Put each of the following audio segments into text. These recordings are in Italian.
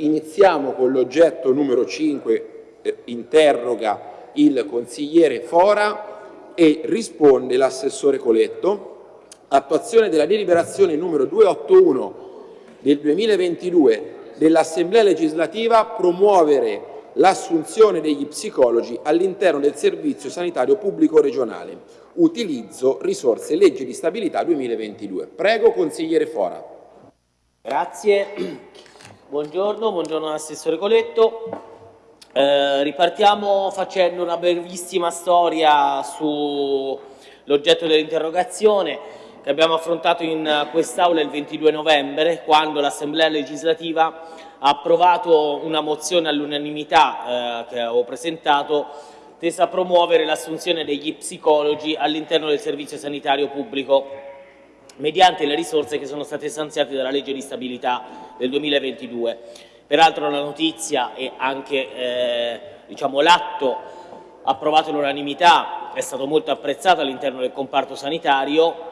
Iniziamo con l'oggetto numero 5, eh, interroga il consigliere Fora e risponde l'assessore Coletto. Attuazione della deliberazione numero 281 del 2022 dell'Assemblea legislativa promuovere l'assunzione degli psicologi all'interno del servizio sanitario pubblico regionale. Utilizzo risorse legge di stabilità 2022. Prego consigliere Fora. Grazie. Buongiorno, buongiorno all'assessore Coletto. Eh, ripartiamo facendo una brevissima storia sull'oggetto dell'interrogazione che abbiamo affrontato in quest'Aula il 22 novembre, quando l'Assemblea legislativa ha approvato una mozione all'unanimità eh, che avevo presentato tesa a promuovere l'assunzione degli psicologi all'interno del servizio sanitario pubblico mediante le risorse che sono state stanziate dalla legge di stabilità del 2022. Peraltro la notizia e anche eh, diciamo, l'atto approvato all'unanimità è stato molto apprezzato all'interno del comparto sanitario.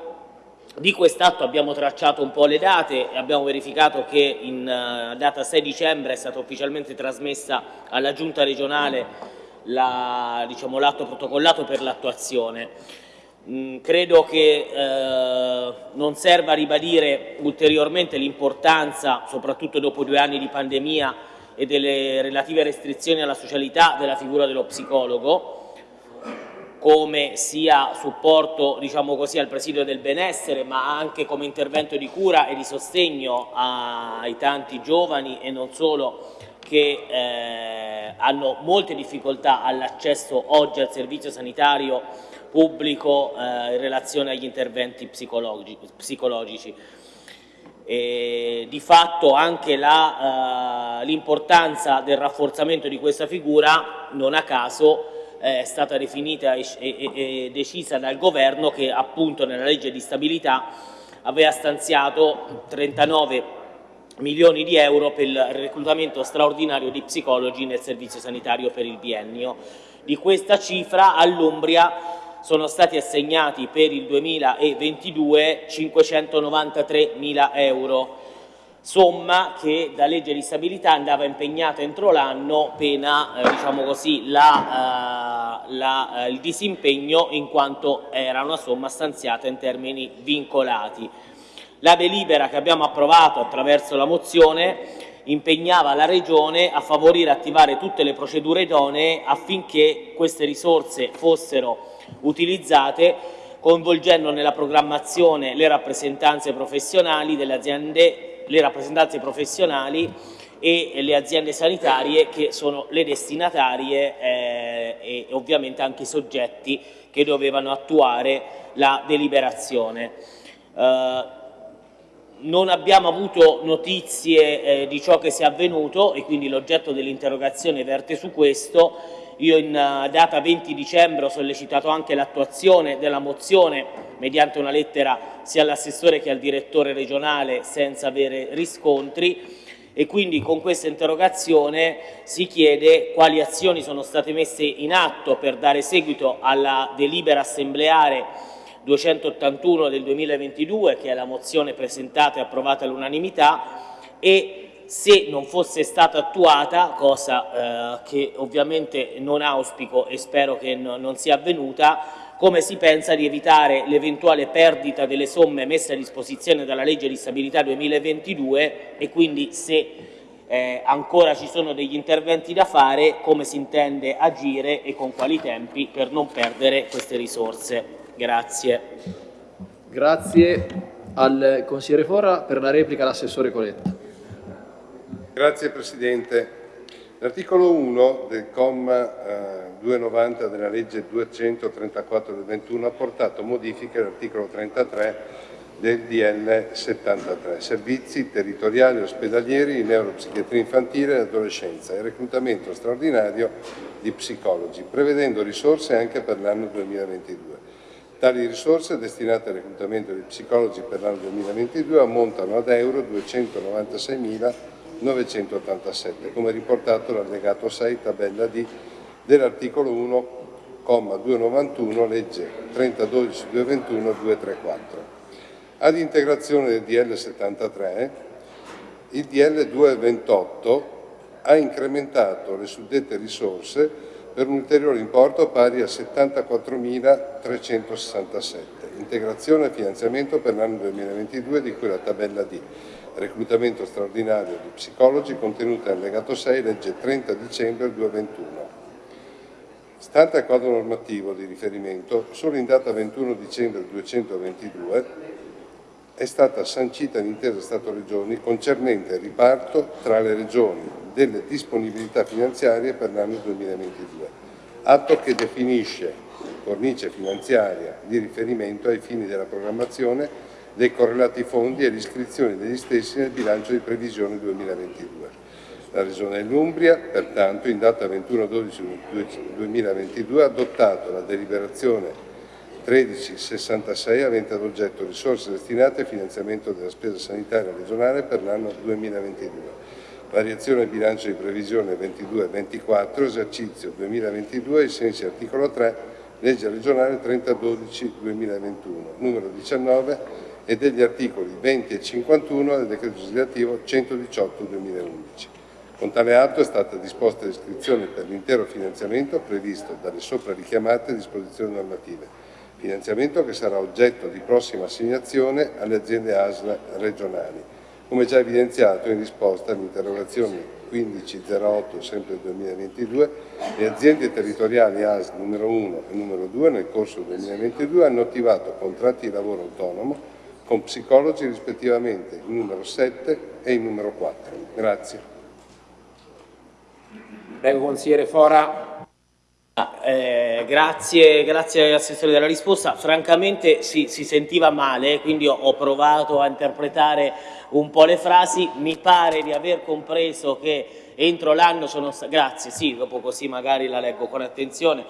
Di quest'atto abbiamo tracciato un po' le date e abbiamo verificato che in uh, data 6 dicembre è stata ufficialmente trasmessa alla Giunta regionale l'atto diciamo, protocollato per l'attuazione. Mm, credo che eh, non serva ribadire ulteriormente l'importanza, soprattutto dopo due anni di pandemia e delle relative restrizioni alla socialità della figura dello psicologo, come sia supporto diciamo così, al presidio del benessere, ma anche come intervento di cura e di sostegno ai tanti giovani e non solo che eh, hanno molte difficoltà all'accesso oggi al servizio sanitario pubblico eh, in relazione agli interventi psicologi psicologici. E di fatto anche eh, l'importanza del rafforzamento di questa figura non a caso è stata definita e, e, e decisa dal governo che appunto nella legge di stabilità aveva stanziato 39 milioni di euro per il reclutamento straordinario di psicologi nel servizio sanitario per il biennio. Di questa cifra all'Umbria sono stati assegnati per il 2022 593 mila euro, somma che da legge di stabilità andava impegnata entro l'anno pena eh, diciamo così, la, eh, la, eh, il disimpegno in quanto era una somma stanziata in termini vincolati. La delibera che abbiamo approvato attraverso la mozione impegnava la Regione a favorire e attivare tutte le procedure idonee affinché queste risorse fossero utilizzate coinvolgendo nella programmazione le rappresentanze professionali delle aziende, le rappresentanze professionali e le aziende sanitarie che sono le destinatarie eh, e ovviamente anche i soggetti che dovevano attuare la deliberazione. Eh, non abbiamo avuto notizie eh, di ciò che sia avvenuto e quindi l'oggetto dell'interrogazione verte su questo io in eh, data 20 dicembre ho sollecitato anche l'attuazione della mozione mediante una lettera sia all'assessore che al direttore regionale senza avere riscontri. E quindi con questa interrogazione si chiede quali azioni sono state messe in atto per dare seguito alla delibera assembleare 281 del 2022 che è la mozione presentata e approvata all'unanimità e se non fosse stata attuata, cosa eh, che ovviamente non auspico e spero che no, non sia avvenuta, come si pensa di evitare l'eventuale perdita delle somme messe a disposizione dalla legge di stabilità 2022 e quindi se eh, ancora ci sono degli interventi da fare, come si intende agire e con quali tempi per non perdere queste risorse. Grazie. Grazie al consigliere Fora per la replica l'assessore Coletta. Grazie Presidente. L'articolo 1 del comma eh, 290 della legge 234 del 21 ha portato modifiche all'articolo 33 del DL 73, servizi territoriali ospedalieri di neuropsichiatria infantile e adolescenza e reclutamento straordinario di psicologi, prevedendo risorse anche per l'anno 2022. Tali risorse destinate al reclutamento di psicologi per l'anno 2022 ammontano ad euro 296.000 987, come riportato l'allegato 6, tabella D dell'articolo 1, comma 291, legge 3012 221 234. Ad integrazione del DL 73, il DL 228 ha incrementato le suddette risorse per un ulteriore importo pari a 74.367. Integrazione e finanziamento per l'anno 2022 di cui la tabella D. Reclutamento straordinario di psicologi contenuta nell'allegato 6, legge 30 dicembre 2021. Stante al quadro normativo di riferimento, solo in data 21 dicembre 2022 è stata sancita l'intesa Stato-Regioni concernente il riparto tra le Regioni delle disponibilità finanziarie per l'anno 2022, atto che definisce cornice finanziaria di riferimento ai fini della programmazione dei correlati fondi e l'iscrizione degli stessi nel bilancio di previsione 2022. La Regione dell'Umbria, pertanto, in data 21-12-2022 ha adottato la deliberazione 1366 avente ad oggetto risorse destinate al finanziamento della spesa sanitaria regionale per l'anno 2022. Variazione bilancio di previsione 22-24, esercizio 2022 ai sensi articolo 3, legge regionale 30-12-2021, numero 19 e degli articoli 20 e 51 del decreto legislativo 118-2011. Con tale atto è stata disposta l'iscrizione per l'intero finanziamento previsto dalle sopra richiamate disposizioni normative finanziamento che sarà oggetto di prossima assegnazione alle aziende ASL regionali. Come già evidenziato in risposta all'interrogazione 1508 sempre 2022, le aziende territoriali ASL numero 1 e numero 2 nel corso del 2022 hanno attivato contratti di lavoro autonomo con psicologi rispettivamente il numero 7 e il numero 4. Grazie. Prego consigliere Fora. Ah, eh, grazie, grazie Assessore della risposta. Francamente si, si sentiva male, quindi ho, ho, provato a interpretare un po' le frasi. Mi pare di aver compreso che entro l'anno sono stati... Grazie, sì, dopo così magari la leggo con attenzione.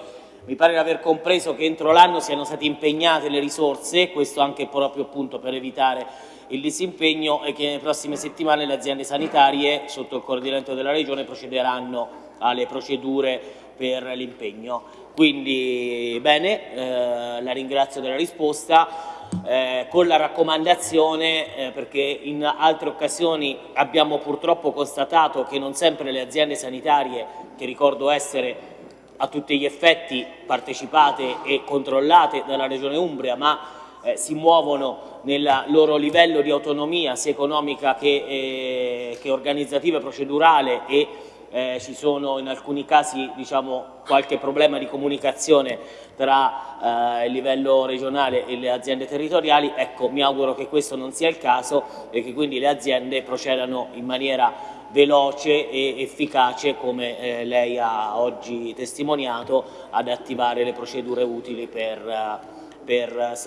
Mi pare di aver compreso che entro l'anno siano state impegnate le risorse, questo anche proprio appunto per evitare il disimpegno e che nelle prossime settimane le aziende sanitarie, sotto il coordinamento della Regione, procederanno alle procedure per l'impegno. Quindi bene, eh, la ringrazio della risposta. Eh, con la raccomandazione eh, perché in altre occasioni abbiamo purtroppo constatato che non sempre le aziende sanitarie, che ricordo essere a tutti gli effetti partecipate e controllate dalla Regione Umbria, ma eh, si muovono nel loro livello di autonomia sia economica che, eh, che organizzativa e procedurale e eh, ci sono in alcuni casi diciamo, qualche problema di comunicazione tra eh, il livello regionale e le aziende territoriali, ecco mi auguro che questo non sia il caso e che quindi le aziende procedano in maniera veloce e efficace come eh, lei ha oggi testimoniato ad attivare le procedure utili per, per,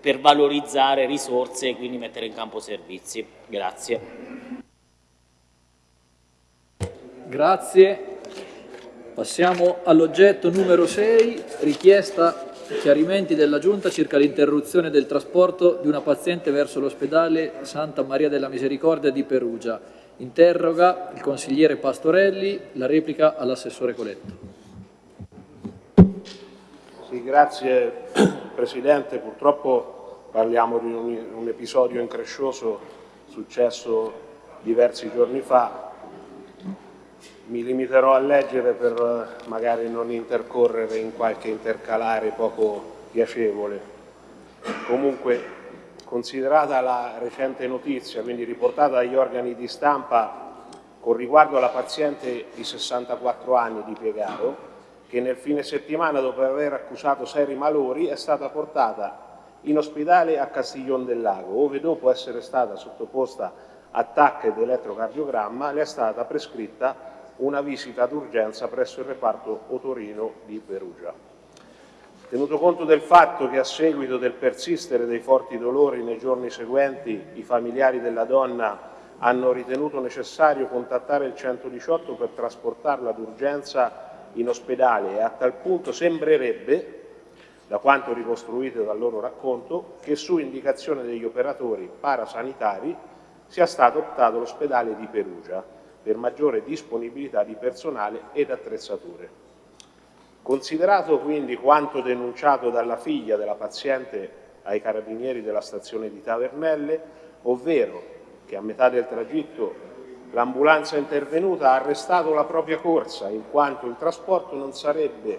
per valorizzare risorse e quindi mettere in campo servizi. Grazie. Grazie. Passiamo all'oggetto numero 6, richiesta chiarimenti della Giunta circa l'interruzione del trasporto di una paziente verso l'ospedale Santa Maria della Misericordia di Perugia. Interroga il consigliere Pastorelli, la replica all'assessore Coletto. Sì, grazie Presidente. Purtroppo parliamo di un, un episodio increscioso successo diversi giorni fa mi limiterò a leggere per eh, magari non intercorrere in qualche intercalare poco piacevole. Comunque, considerata la recente notizia, quindi riportata dagli organi di stampa con riguardo alla paziente di 64 anni di Piegaro, che nel fine settimana, dopo aver accusato seri malori, è stata portata in ospedale a Castiglion del Lago, dove dopo essere stata sottoposta a TAC ed elettrocardiogramma le è stata prescritta una visita d'urgenza presso il reparto Otorino di Perugia. Tenuto conto del fatto che a seguito del persistere dei forti dolori nei giorni seguenti i familiari della donna hanno ritenuto necessario contattare il 118 per trasportarla d'urgenza in ospedale e a tal punto sembrerebbe, da quanto ricostruito dal loro racconto, che su indicazione degli operatori parasanitari sia stato optato l'ospedale di Perugia, per maggiore disponibilità di personale ed attrezzature. Considerato quindi quanto denunciato dalla figlia della paziente ai carabinieri della stazione di Tavernelle, ovvero che a metà del tragitto l'ambulanza intervenuta ha arrestato la propria corsa in quanto il trasporto non sarebbe,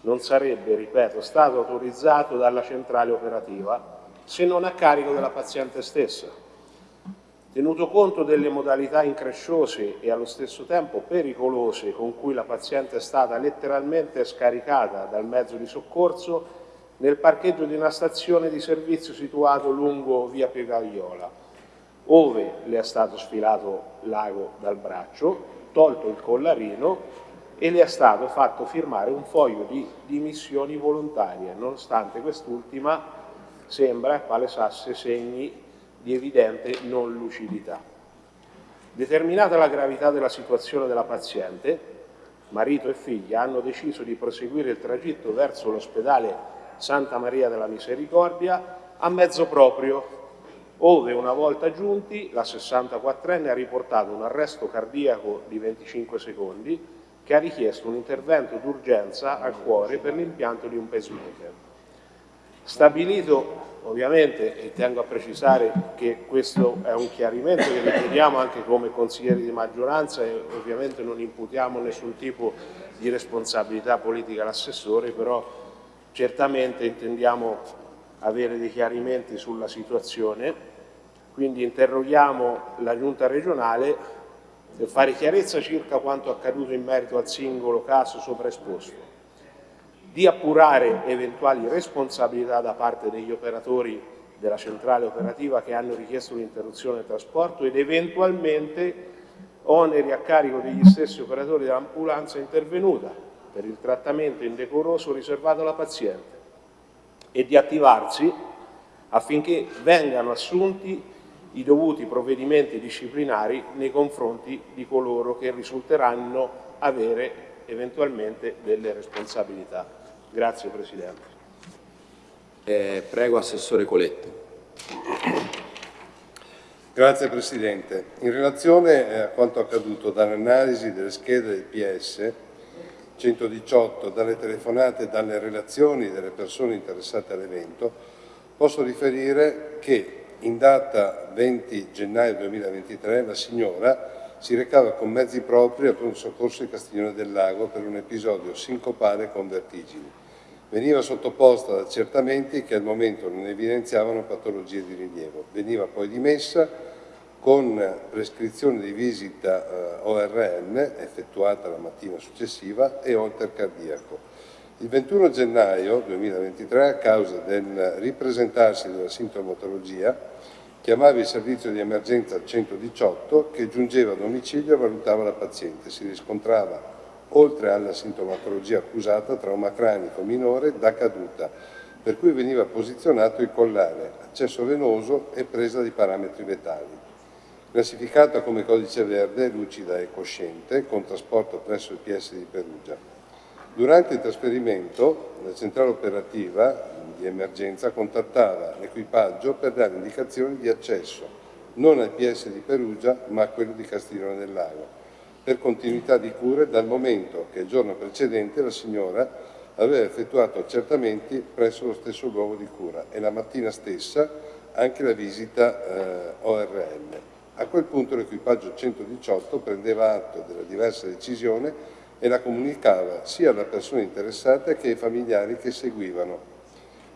non sarebbe ripeto, stato autorizzato dalla centrale operativa se non a carico della paziente stessa. Tenuto conto delle modalità incresciose e allo stesso tempo pericolose con cui la paziente è stata letteralmente scaricata dal mezzo di soccorso nel parcheggio di una stazione di servizio situato lungo via Piegagliola, ove le è stato sfilato l'ago dal braccio, tolto il collarino e le è stato fatto firmare un foglio di dimissioni volontarie, nonostante quest'ultima sembra palesasse segni di evidente non lucidità. Determinata la gravità della situazione della paziente, marito e figlia hanno deciso di proseguire il tragitto verso l'ospedale Santa Maria della Misericordia a mezzo proprio, ove una volta giunti la 64enne ha riportato un arresto cardiaco di 25 secondi che ha richiesto un intervento d'urgenza al cuore per l'impianto di un pacemaker. Stabilito ovviamente, e tengo a precisare che questo è un chiarimento che richiediamo anche come consiglieri di maggioranza e ovviamente non imputiamo nessun tipo di responsabilità politica all'assessore, però certamente intendiamo avere dei chiarimenti sulla situazione, quindi interroghiamo la giunta regionale per fare chiarezza circa quanto accaduto in merito al singolo caso sopra esposto di appurare eventuali responsabilità da parte degli operatori della centrale operativa che hanno richiesto l'interruzione del trasporto ed eventualmente oneri a carico degli stessi operatori dell'ambulanza intervenuta per il trattamento indecoroso riservato alla paziente e di attivarsi affinché vengano assunti i dovuti provvedimenti disciplinari nei confronti di coloro che risulteranno avere eventualmente delle responsabilità. Grazie Presidente. Eh, prego Assessore Coletto. Grazie Presidente. In relazione eh, a quanto accaduto dall'analisi delle schede del PS 118, dalle telefonate e dalle relazioni delle persone interessate all'evento, posso riferire che in data 20 gennaio 2023 la signora si recava con mezzi propri al pronto soccorso di Castiglione del Lago per un episodio sincopale con vertigini Veniva sottoposta ad accertamenti che al momento non evidenziavano patologie di rilievo. Veniva poi dimessa con prescrizione di visita eh, ORN effettuata la mattina successiva e holter cardiaco. Il 21 gennaio 2023, a causa del ripresentarsi della sintomatologia, chiamava il servizio di emergenza 118 che giungeva a domicilio e valutava la paziente. Si riscontrava oltre alla sintomatologia accusata, trauma cranico minore da caduta, per cui veniva posizionato il collare, accesso venoso e presa di parametri vitali. Classificata come codice verde, lucida e cosciente, con trasporto presso il PS di Perugia. Durante il trasferimento, la centrale operativa di emergenza contattava l'equipaggio per dare indicazioni di accesso non al PS di Perugia ma a quello di Castiglione del Lago per continuità di cure dal momento che il giorno precedente la signora aveva effettuato accertamenti presso lo stesso luogo di cura e la mattina stessa anche la visita eh, ORL. A quel punto l'equipaggio 118 prendeva atto della diversa decisione e la comunicava sia alle persone interessate che ai familiari che seguivano,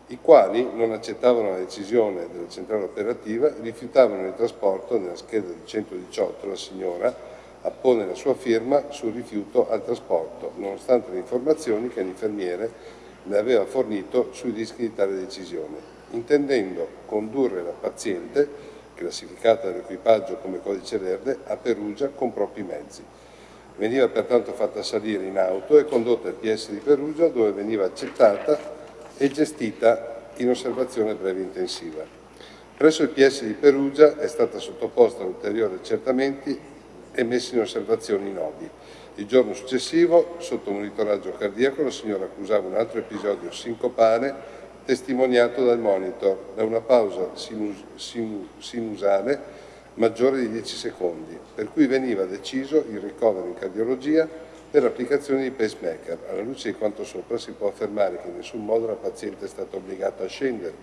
i quali non accettavano la decisione della centrale operativa rifiutavano il trasporto nella scheda di 118 la signora appone la sua firma sul rifiuto al trasporto, nonostante le informazioni che l'infermiere le aveva fornito sui rischi di tale decisione, intendendo condurre la paziente, classificata dall'equipaggio come codice verde, a Perugia con propri mezzi. Veniva pertanto fatta salire in auto e condotta al PS di Perugia dove veniva accettata e gestita in osservazione breve intensiva. Presso il PS di Perugia è stata sottoposta a ulteriori accertamenti e messi in osservazione in OBI. Il giorno successivo, sotto monitoraggio cardiaco, la signora accusava un altro episodio sincopale testimoniato dal monitor da una pausa sinus sinus sinusale maggiore di 10 secondi, per cui veniva deciso il ricovero in cardiologia per l'applicazione di pacemaker. Alla luce di quanto sopra si può affermare che in nessun modo la paziente è stata obbligata a scendere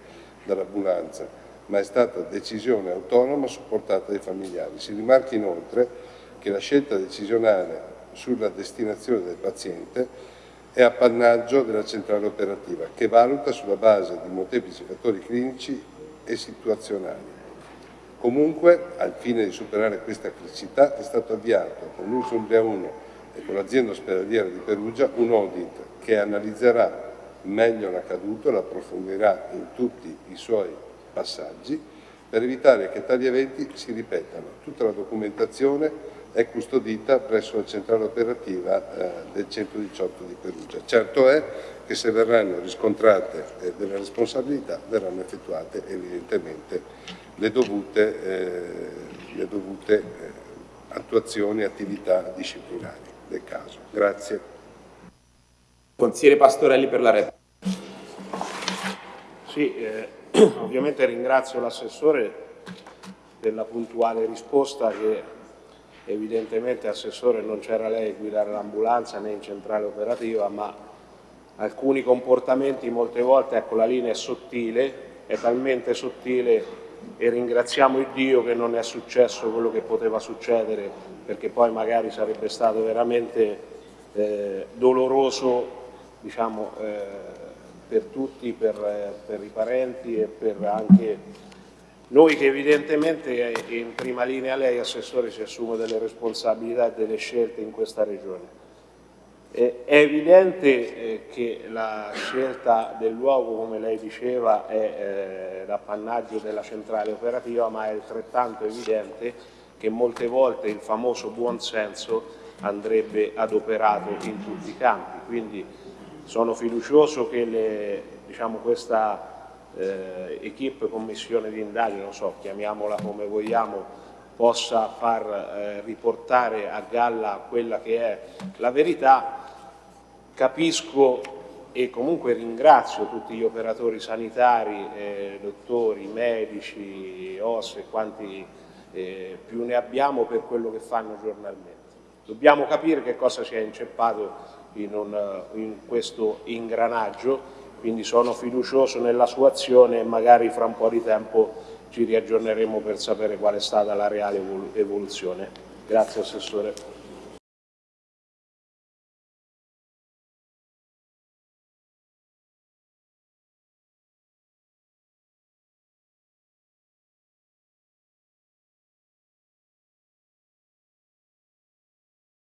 dall'ambulanza, ma è stata decisione autonoma supportata dai familiari. Si rimarca inoltre che la scelta decisionale sulla destinazione del paziente è appannaggio della centrale operativa, che valuta sulla base di molteplici fattori clinici e situazionali. Comunque, al fine di superare questa criticità, è stato avviato con l'Usumbria 1 e con l'azienda ospedaliera di Perugia un audit che analizzerà meglio l'accaduto e lo approfondirà in tutti i suoi passaggi per evitare che tali eventi si ripetano. Tutta la documentazione è custodita presso la centrale operativa eh, del 118 di Perugia. Certo è che se verranno riscontrate eh, delle responsabilità verranno effettuate evidentemente le dovute, eh, le dovute eh, attuazioni e attività disciplinari del caso. Grazie. Consigliere Pastorelli per la replica. Sì, eh, ovviamente ringrazio l'assessore della puntuale risposta che evidentemente Assessore non c'era lei a guidare l'ambulanza né in centrale operativa, ma alcuni comportamenti molte volte, ecco la linea è sottile, è talmente sottile e ringraziamo il Dio che non è successo quello che poteva succedere perché poi magari sarebbe stato veramente eh, doloroso diciamo, eh, per tutti, per, eh, per i parenti e per anche noi che evidentemente in prima linea lei, Assessore, si assume delle responsabilità e delle scelte in questa Regione. È evidente eh, che la scelta del luogo, come lei diceva, è eh, l'appannaggio della centrale operativa, ma è altrettanto evidente che molte volte il famoso buonsenso andrebbe adoperato in tutti i campi. Quindi sono fiducioso che le, diciamo, questa eh, equip commissione di indagine, non so, chiamiamola come vogliamo, possa far eh, riportare a galla quella che è la verità, capisco e comunque ringrazio tutti gli operatori sanitari, eh, dottori, medici, OS e quanti eh, più ne abbiamo per quello che fanno giornalmente. Dobbiamo capire che cosa si è inceppato in, un, in questo ingranaggio quindi sono fiducioso nella sua azione e magari fra un po' di tempo ci riaggiorneremo per sapere qual è stata la reale evoluzione. Grazie Assessore.